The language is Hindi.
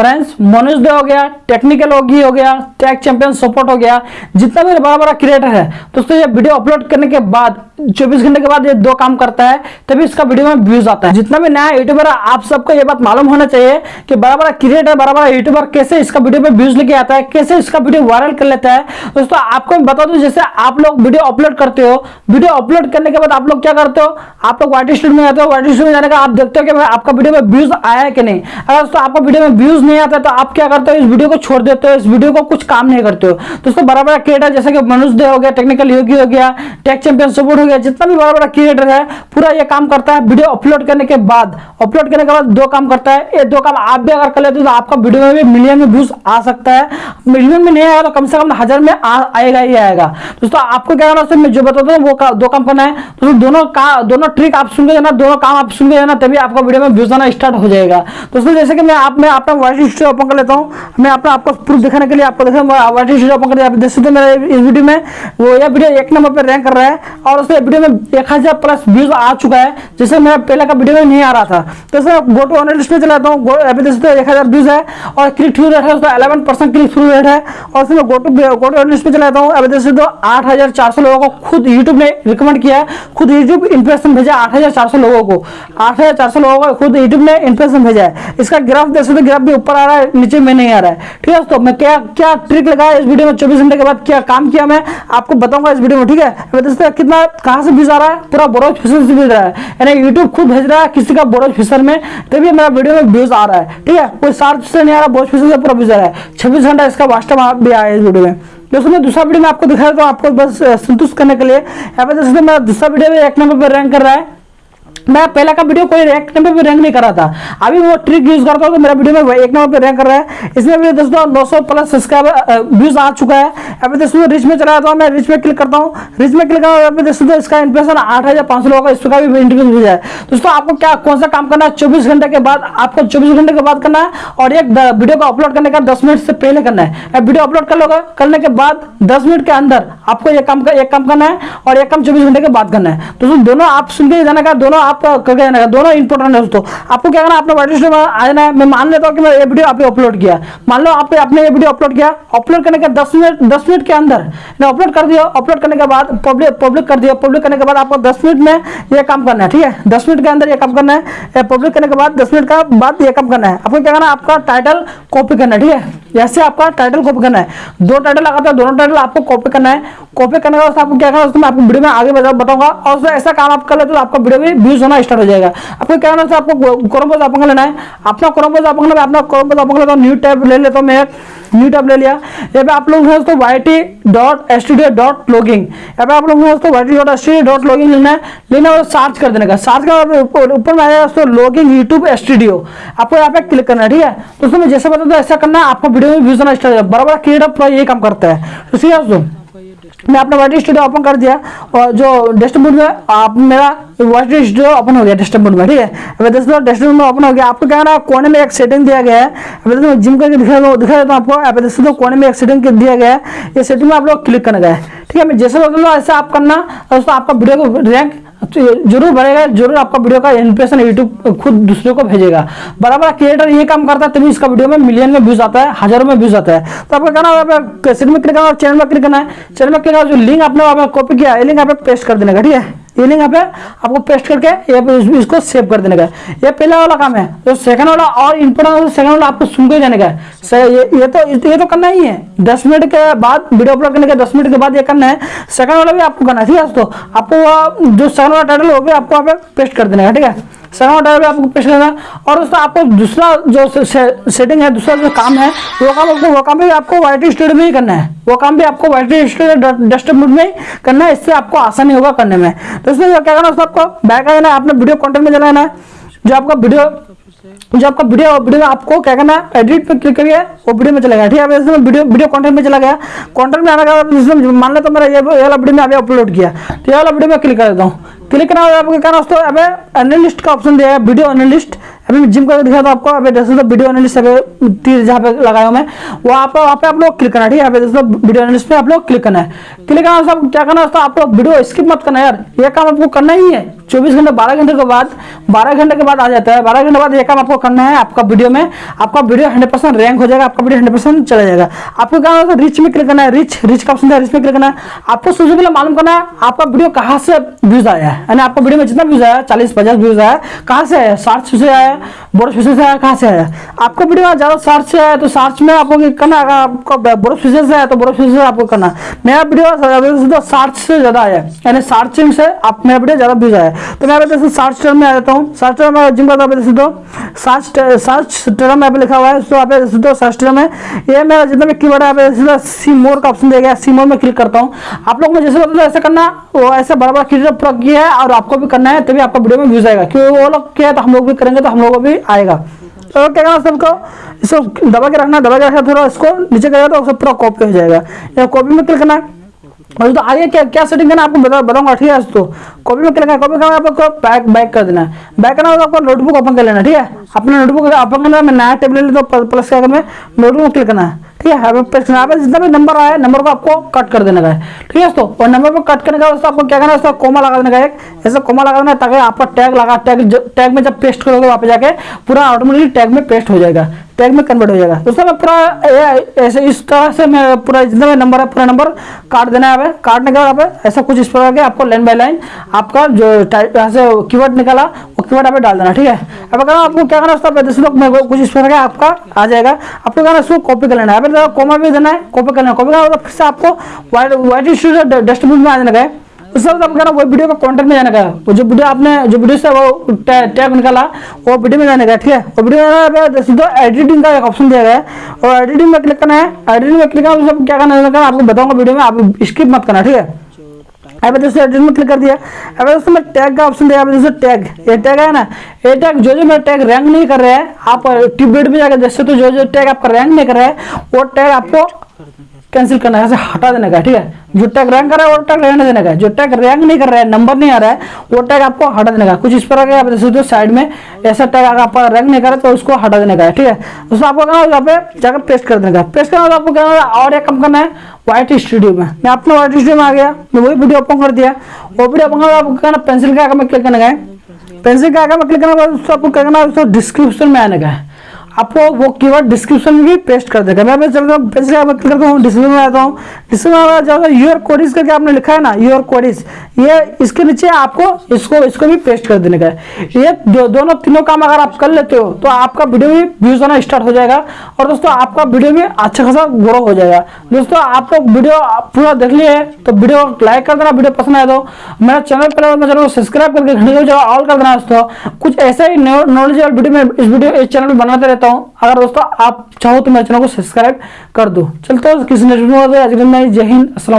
फ्रेंड्स मनोज दे हो गया, टेक्निकल ओगी हो गया टैग चैंपियन सपोर्ट हो गया, जितना भी बड़ा बड़ा क्रिएटर है दोस्तों ये वीडियो अपलोड करने के बाद 24 घंटे के बाद ये दो काम करता है, तभी इसका वीडियो में व्यूज़ आता है। जितना भी नया यूट्यूबर आप सबको ये बात मालूम होना चाहिए कि बड़ा बड़ा क्रिएटर बड़ा बड़ा यूट्यूबर कैसे इसका वीडियो में व्यूज़ लेके आता है, कैसे इसका वीडियो वायरल कर लेता है। दोस्तों, आपको मैं बता दूँ, जैसे आप लोग वीडियो अपलोड करते हो वीडियो अपलोड करने के बाद आप लोग क्या करते हो? आप लोग वाइट स्टूडियो में जाते हो वाइट स्टूडियो में जाने का आप देखते हो कि आपका वीडियो में व्यूज़ आया है कि नहीं। अगर दोस्तों, आपका वीडियो में व्यूज़ नहीं आता तो आप क्या करते हो? इस वीडियो को छोड़ देते हो, इस वीडियो को कुछ काम नहीं करते हो। दोस्तों बड़ा बड़ा क्रिएटर जैसे कि मनुष्य हो गया टेक्निकल योगी हो गया टेक चैंपियन सपोर्ट गया जितना भी बड़ा बड़ा क्रिएटर है पूरा ये काम करता है वीडियो अपलोड करने के बाद। अपलोड करने के बाद दो काम करता है। ये दो काम आप भी अगर कर लेते हो तो आपका वीडियो में भी मिलियन में व्यूज़ आ सकता है। मिलियन में नहीं आएगा तो कम से कम हज़ार में आ, आएगा ही आएगा। दोस्तों आपको क्या करना मैं जो बताता हूँ वो का, दो काम करना है। दोस्तों दोनों का दोनों ट्रिक आप सुन के जाना दोनों काम आप सुन के जाना तभी आपका वीडियो में व्यूज़ आना स्टार्ट हो जाएगा। दोस्तों जैसे कि मैं आप मैं अपना वॉइस स्टूडियो ओपन कर लेता हूँ। मैं अपना आपको प्रूफ दिखाने के लिए आपको देखा वॉइस स्टूडियो ओपन कर देख सकते मेरे इस वीडियो में वो यह वीडियो एक नंबर पर रैंक कर रहा है। और उसके वीडियो में एक हज़ार प्लस व्यूज़ आ चुका है जैसे मेरा पहले का वीडियो में नहीं आ रहा था। तो सर गो टू एनालिस्ट में चलाता हूँ अभी देख सकते हैं एक हज़ार व्यूज़ है, और क्लिक थ्रू रेट है, उसका eleven percent click through rate है, और उसमें go to go to analyst में चलाता हूँ, अभी देख सकते हो आठ हज़ार चार सौ लोगों को खुद यूट्यूब ने रिकमेंड किया है, खुद यूट्यूब इंप्रेशन भेजा आठ हज़ार चार सौ लोगों को। आठ हज़ार चार सौ लोगों को खुद यूट्यूब ने इंप्रेशन भेजा है। इसका ग्राफ देख सकते ग्राफ भी ऊपर आ रहा है, नीचे में नहीं आ रहा है। ठीक है दोस्तों, मैं क्या क्या ट्रिक लगाया इस वीडियो में? चौबीस घंटे के बाद क्या काम किया मैं, आपको बताऊँगा इस वीडियो में, ठीक है? देख हैं कितना कहाँ से आ रहा है? पूरा बोरोज फिशर से भेज रहा है। यानी यूट्यूब खुद भेज रहा है किसी का बोरोज फिशर में। तभी मेरा वीडियो में व्यूज़ आ रहा है। ठीक है? कोई सार्च से नहीं आ रहा बोरोज फिशर से पूरा आ रहा है। छब्बीस घंटा इसका वास्तव भी आया इस वीडियो में। दोस्तों, मैं दूसरा वीडियो में आपको दिखा हूँ आपको बस संतुष्ट करने के लिए। जैसे मेरा दूसरा वीडियो एक नंबर पर रैंक कर रहा है। मैं पहले का वीडियो कोई रैंक नंबर पे रैंक नहीं कर रहा था। अभी वो ट्रिक यूज़ करता हूँ तो मेरा वीडियो में एक नंबर पे रैंक कर रहा है। इसमें दोस्तों 900 प्लस सब्सक्राइबर व्यूज़ आ चुका है। अभी दोस्तों रिच में चला जाता हूँ, मैं रिच में क्लिक करता हूँ। रिच में क्लिक करता हूँ दोस्तों इसका इंप्रेशन आठ हज़ार पाँच सौ का, इसका भी इंटरव्यू भेजा है दोस्तों, आपको क्या, कौन सा काम करना है? चौबीस घंटे के बाद, आपको चौबीस घंटे के बाद करना है, और एक वीडियो को अपलोड करने का दस मिनट से पहले करना है। वीडियो अपलोड कर लोगे, करने के बाद दस मिनट के अंदर आपको ये काम एक काम करना है, और एक काम चौबीस घंटे के बाद करना है। दोस्तों, दोनों आप सुन के जाने का, दोनों आप करके जाने का, दोनों इंपॉर्टेंट है दोस्तों। आपको क्या करना अपना वाइट में आ जाना है। मैं मान लेता हूँ कि मैं ये वीडियो आपने अपलोड किया। मान लो आपने ये वीडियो अपलोड किया। अपलोड करने के दस मिनट, दस मिनट के अंदर अपलोड कर दिया, अपलोड करने के बाद पब्लिक पब्लिक कर दिया। पब्लिक करने के बाद आपको दस मिनट में यह काम करना है, ठीक है? दस मिनट के अंदर यह काम करना है। पब्लिक करने के बाद दस मिनट का बाद यह काम करना है। आपको क्या करना है? आपका टाइटल कॉपी करना है, ठीक है? ऐसे आपका टाइटल कॉपी करना है। दो टाइटल लगाते है दोनों टाइटल आपको कॉपी करना है। कॉपी करने के बाद आपको क्या करना है उसको मैं आपको वीडियो में आगे बताऊँगा। और उसमें ऐसा काम आप कर लेते तो आपका वीडियो भी व्यूज़ होना स्टार्ट हो जाएगा। आपको क्या करना है आपको क्रोम पोज आपको लेना है। अपना क्रोम पोज आपको है, अपना हूँ न्यू टैब ले लेता हूँ मैं। न्यू टैब ले लिया। ये आप लोग Y T dot S dot logging यहाँ पे आप लोगों को दोस्तों Y dot S dot logging लेना है। लेना और सर्च कर देने का। सर्च कर ऊपर में आएगा दोस्तों लॉगिंग यूट्यूब स्टूडियो आपको यहाँ पे क्लिक करना है, ठीक है? दोस्तों मैं जैसे बताऊँ तो ऐसा करना है, आपको वीडियो में व्यूज़ आना स्टार्ट बड़ा क्रिएटर पूरा यही काम करता है। तो सीधा दोस्तों मैं अपना वाइट स्टूडियो ओपन कर दिया, और जो डेस्कटॉप में आप मेरा वाइट स्टूडियो ओपन हो गया डेस्कटॉप में, ठीक है? अब दोस्तों बोर्ड में ओपन हो गया, आपको क्या ना कोने में एक सेटिंग दिया गया है। दोस्तों जिम करके दिखा दो दिखा देता हूँ आपको अब दोस्तों कोने में एक सेटिंग दिया गया है, ये सेटिंग में आप लोग क्लिक करना है, ठीक है? मैं जैसे बोल दूँ ऐसे आप करना दोस्तों आपका वीडियो को रैंक तो ज़रूर बढ़ेगा ज़रूर आपका वीडियो का इंप्रेशन यूट्यूब खुद दूसरे को भेजेगा। बड़ा बड़ा क्रिएटर ये काम करता है, तभी इसका वीडियो में मिलियन में व्यूज़ आता है, हज़ारों में व्यूज़ आता है। तो आपको कहना है? कैसेट में क्लिक करना है चैनल में क्लिक करना है। चैनल में क्लिक करना जो लिंक आपने कॉपी किया है लिंक आपने पेस्ट कर देने, ठीक है? ये लिंक यहाँ पे आपको पेस्ट करके ये इसको सेव कर देने का ये पहला वाला काम है। जो सेकंड वाला और इम्पोर्टेंट सेकंड वाला आपको सुन के जाने का है। ये ये तो ये तो करना ही है। दस मिनट के बाद वीडियो अपलोड करने के दस मिनट के बाद ये करना है। सेकंड वाला भी आपको करना है। ठीक है, दोस्तों? आपको जो सेकंड वाला टाइटल होगा आपको यहाँ पे पेस्ट कर देने का ठीक है? वाला टाइटल भी आपको पेस्ट करना और दोस्तों, आपको दूसरा जो सेटिंग है, दूसरा जो काम है, वो काम आपको, वो काम भी आपको वाइट स्टूडियो में ही करना है। वो काम भी आपको वाइट स्टूडियो डेस्कटॉप मोड में ही करना है, इससे आपको आसानी होगा करने में। दोस्तों क्या करना दोस्तों, आपको बैक आ जाना है, आपने वीडियो कंटेंट में चलाना है जो आपका वीडियो जो आपका वीडियो वीडियो में आपको क्या करना है एडिट पे क्लिक करिए, वो वीडियो में चला गया। ठीक है, अब इसमें वीडियो वीडियो कंटेंट में चला गया। कंटेंट में आने के मान लो तो मेरा ये वाला वीडियो में अभी अपलोड किया। तो ये वाला वीडियो में क्लिक कर देता हूँ। क्लिक करना होगा आपको क्या दोस्तों अबे एनालिस्ट का ऑप्शन दिया है वीडियो एनालिस्ट अभी जिम करके दिखा था आपको। अभी दोस्तों वीडियो एनालिस्ट अभी तीर जहाँ पे लगाया मैं, वो आप वहाँ पे आप लोग क्लिक करना, ठीक है? अभी दोस्तों वीडियो एनालिस्ट पे आप लोग क्लिक करना है। क्लिक करना क्या करना दोस्तों आप लोग वीडियो स्किप मत करना यार। ये काम आपको करना ही है। चौबीस घंटे, बारह घंटे के बाद, बारह घंटे के बाद आ जाता है। बारह घंटे बाद ये काम आपको करना है आपका वीडियो में। आपका वीडियो हंड्रेड परसेंट रैंक हो जाएगा, आपका वीडियो हंड्रेड परसेंट चला जाएगा। आपको क्या होगा रिच में क्लिक करना है रिच रिच का ऑप्शन है रिच में क्लिक करना है। आपको सबसे पहले मालूम करना है, आपका वीडियो कहाँ से व्यूज़ आया है। यानी आपका वीडियो में जितना व्यूज़ आया, चालीस, पचास व्यूज़ आया, कहाँ से आया सर्च से आया बोर्ड फीचर से आया कहाँ से आया आपका वीडियो ज़्यादा सर्च से आया तो सर्च में आपको करना है आपको बोर्ड फीचर से आया तो बोर्ड फीचर से आपको करना मेरा वीडियो सर्च से ज़्यादा आया यानी सर्चिंग से आप मेरा वीडियो ज़्यादा व्यूज़ आया तो मैं जैसे सर्च टर्म में आ जाता हूँ। सर्च टर्म में जिम करता हूँ जैसे तो सर्च सर्च टर्म यहाँ पे लिखा हुआ है तो आप तो सर्च टर्म है ये मेरा जितना भी कीवर्ड है यहाँ पे सी मोर का ऑप्शन दिया गया सी मोर में क्लिक करता हूँ। आप लोग को जैसे बताते ऐसे करना, वो ऐसे बड़ा बड़ा कीवर्ड पूरा किया है और आपको भी करना है, तभी आपका वीडियो में व्यूज़ आएगा। क्योंकि वो लोग किया है तो हम लोग भी करेंगे तो हम लोगों को भी आएगा। तो क्या करना सबको? इसको दबा के रखना, दबा के रखना थोड़ा, इसको नीचे करेगा तो उसको पूरा कॉपी हो जाएगा। कॉपी में क्लिक करना है। और तो आगे क्या क्या सेटिंग करना आपको बता, बताऊँगा, ठीक है तो। कॉपी में करना कॉपी करना आपको बैक बैक कर देना है। बैक करना होगा, आपको नोटबुक ओपन कर लेना, ठीक है? अपना नोटबुक ओपन करना मैं नया टेबल ले तो प्लस क्या करना नोटबुक में क्लिक करना है, ठीक है? प्रेस करना जितना भी नंबर आया नंबर को आपको कट कर देने का है, ठीक है तो और नंबर को कट करने का दोस्तों, आपको क्या करना है उसका कोमा लगा देने का एक। ऐसा कोमा लगा देना है, ताकि आपका टैग लगा टैग टैग में जब पेस्ट करोगे, वहाँ पे जाके पूरा ऑटोमेटिकली टैग में पेस्ट हो जाएगा। टैग में कन्वर्ट हो जाएगा। दोस्तों मैं पूरा ऐसे इस तरह से मैं पूरा जितना भी नंबर है, पूरा नंबर काट देना है काटने के बाद आप ऐसा कुछ इस प्रकार के आपको लाइन बाय लाइन आपका जो यहाँ से कीवर्ड निकाला, वो कीवर्ड आप डाल देना, ठीक है? अब अगर आपको क्या करना है जैसे लोग मैं कुछ इस प्रकार का आपका आ जाएगा। आपको क्या इसको कॉपी कर लेना है। कोमा भी देना है कॉपी कर लेना कॉपी करना फिर से आपको व्हाइट स्टूडियो डस्टबिन में आ जाने का है उससे आप कहना वो वीडियो का कंटेंट में जाने का वो जो वीडियो आपने, जो वीडियो से वो टैग निकाला, वो वीडियो में जाने का ठीक है? वो वीडियो में सीधा एडिटिंग का एक ऑप्शन दिया गया है। और एडिटिंग में क्लिक करना है। एडिटिंग में क्लिक करना क्या करना है आपको बताऊँगा वीडियो में, आप स्किप मत करना, ठीक है? अब दोस्तों एडिट में क्लिक कर दिया। अब दोस्तों मैं टैग का ऑप्शन दिया दोस्तों टैग ये टैग है ना? ये टैग जो जो मेरा टैग रैंक नहीं कर रहा है, आप टिबेट में जाकर जैसे तो जो जो टैग आपका रैंक नहीं कर रहा है, वो टैग आपको कैंसिल करना है हटा देने का, ठीक है? जो टैग रैंक कर रहा है, वो टैग रहने देने का, जो टैग रैंक नहीं कर रहा है, नंबर नहीं आ रहा है, वो टैग आपको हटा देने का। कुछ इस प्रकार आप जैसे तो साइड में ऐसा टैग अगर आपका रैंक नहीं कर रहा तो उसको हटा देने का है ठीक है? उसको आपको कहना यहाँ पे जाकर पेस्ट कर देने का। पेस्ट करना आपको कहना और एक कम करना है व्हाइट स्टूडियो में। मैं अपने व्हाइट स्टूडियो में आ गया, मैं वही वीडियो ओपन कर दिया। वो वीडियो ओपन कर आपको कहना पेंसिल का आगे में क्लिक करने का है। पेंसिल का आगे में क्लिक करना उसको आपको कहना उसको डिस्क्रिप्शन में आने का है। आपको वो कीवर्ड डिस्क्रिप्शन में भी पेस्ट कर देगा। मैं चलता हूँ पेस्ट करता हूँ डिस्क्रिप्शन में आता हूँ। डिस्क्रिप्शन में हूँ यूर कोडिस करके आपने लिखा है ना यूर कोडिस ये इसके नीचे आपको इसको इसको भी पेस्ट कर देने का ये दो, दोनों तीनों काम अगर आप कर लेते हो तो आपका वीडियो भी व्यूज़ आना स्टार्ट हो जाएगा। और दोस्तों आपका वीडियो भी अच्छा खासा ग्रो हो जाएगा। दोस्तों आप लोग वीडियो पूरा देख लिए तो वीडियो लाइक कर देना वीडियो पसंद आए तो। मेरा चैनल पर मैं चैनल को सब्सक्राइब करके घंटे ऑल कर देना दोस्तों। कुछ ऐसा ही नॉलेज वीडियो में इस वीडियो इस चैनल पर बनाते रहता हूँ। अगर दोस्तों आप चाहो तो मेरे चैनल को सब्सक्राइब कर दो। चलते किसी ने जय हिंद असल